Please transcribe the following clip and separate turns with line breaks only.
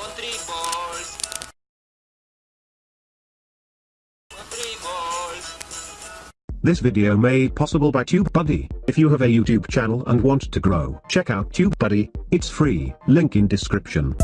Country balls. Country balls.
This video made possible by TubeBuddy. If you have a YouTube channel and want to grow, check out TubeBuddy, it's free, link in description.